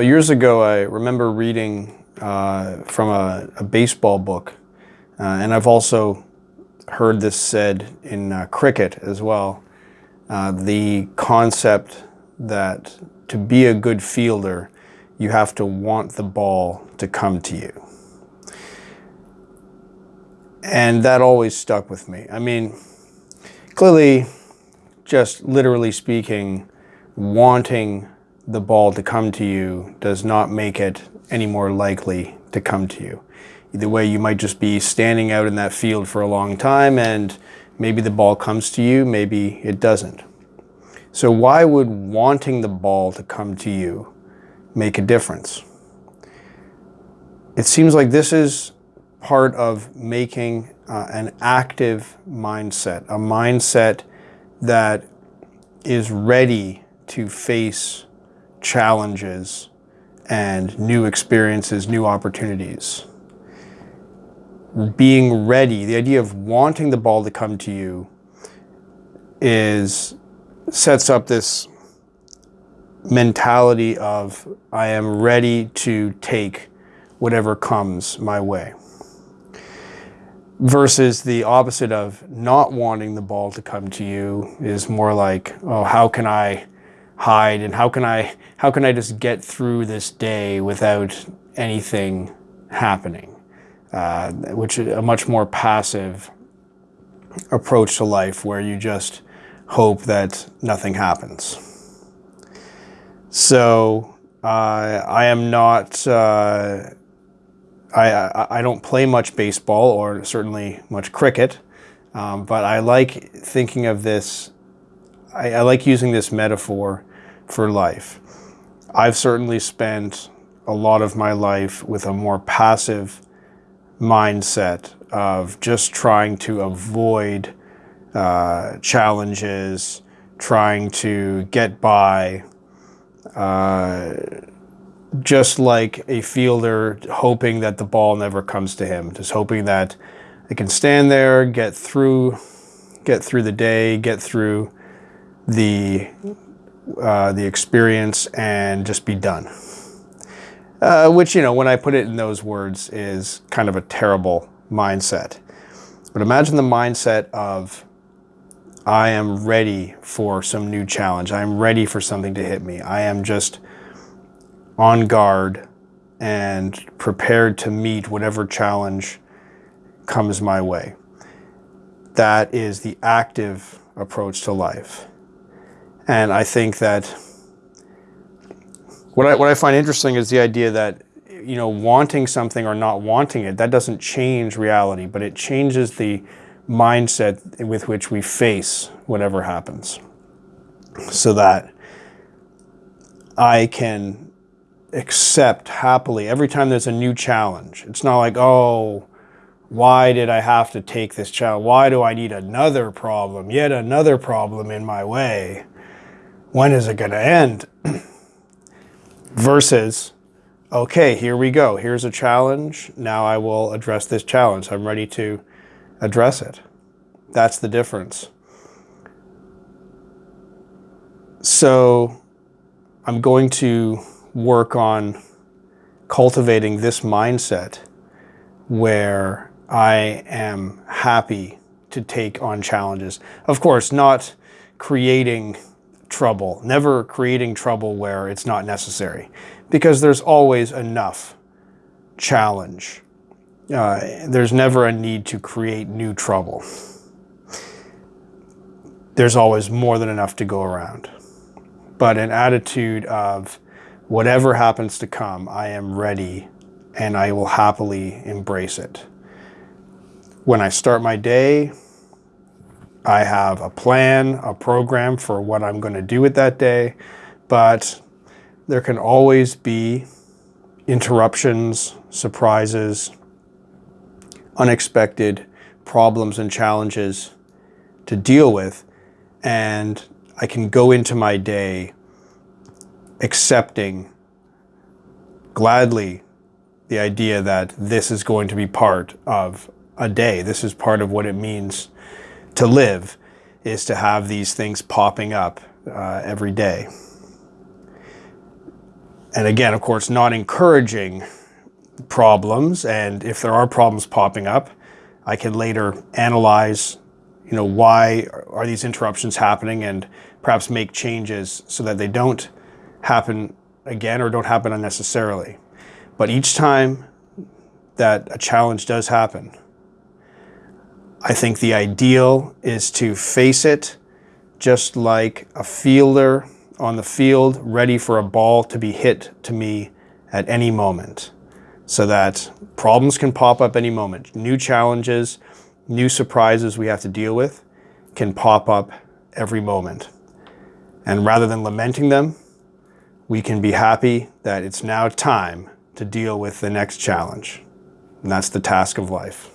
Years ago, I remember reading uh, from a, a, baseball book, uh, and I've also heard this said in uh, cricket as well. Uh, the concept that to be a good fielder, you have to want the ball to come to you. And that always stuck with me. I mean, clearly, just literally speaking, wanting the ball to come to you does not make it any more likely to come to you. Either way, you might just be standing out in that field for a long time and maybe the ball comes to you, maybe it doesn't. So why would wanting the ball to come to you make a difference? It seems like this is part of making uh, an active mindset, a mindset that is ready to face challenges and new experiences, new opportunities. Being ready, the idea of wanting the ball to come to you is sets up this mentality of I am ready to take whatever comes my way versus the opposite of not wanting the ball to come to you is more like, oh, how can I hide and how can I how can I just get through this day without anything happening, uh, which is a much more passive approach to life where you just hope that nothing happens. So uh, I am not uh, I, I, don't play much baseball or certainly much cricket, um, but I like thinking of this, I, I like using this metaphor for life. I've certainly spent a lot of my life with a more passive mindset of just trying to avoid uh, challenges, trying to get by, uh, just like a fielder hoping that the ball never comes to him, just hoping that they can stand there, get through, get through the day, get through the uh, the experience, and just be done. Uh, which you know, when I put it in those words, is kind of a terrible mindset. But imagine the mindset of I am ready for some new challenge. I am ready for something to hit me. I am just on guard and prepared to meet whatever challenge comes my way. That is the active approach to life. And I think that what I, what I find interesting is the idea that, you know, wanting something or not wanting it, that doesn't change reality, but it changes the mindset with which we face whatever happens. So that I can accept happily every time there's a new challenge. It's not like, oh, why did I have to take this challenge? Why do I need another problem, yet another problem in my way? When is it going to end? Versus, okay, here we go. Here's a challenge. Now I will address this challenge. I'm ready to address it. That's the difference. So I'm going to work on cultivating this mindset where I am happy to take on challenges. Of course, not creating trouble, never creating trouble where it's not necessary, because there's always enough challenge. Uh, there's never a need to create new trouble. There's always more than enough to go around. But an attitude of whatever happens to come, I am ready and I will happily embrace it. When I start my day, I have a plan, a program for what I'm going to do with that day, but there can always be interruptions, surprises, unexpected problems and challenges to deal with. And I can go into my day accepting gladly the idea that this is going to be part of a day. This is part of what it means to live, is to have these things popping up uh, every day. and again, of course, not encouraging problems. And if there are problems popping up, I can later analyze, you know, why are these interruptions happening and perhaps make changes so that they don't happen again or don't happen unnecessarily. But each time that a challenge does happen, I think the ideal is to face it just like a fielder on the field ready for a ball to be hit to me at any moment so that problems can pop up any moment. New challenges, new surprises we have to deal with can pop up every moment. And rather than lamenting them, we can be happy that it's now time to deal with the next challenge. And that's the task of life.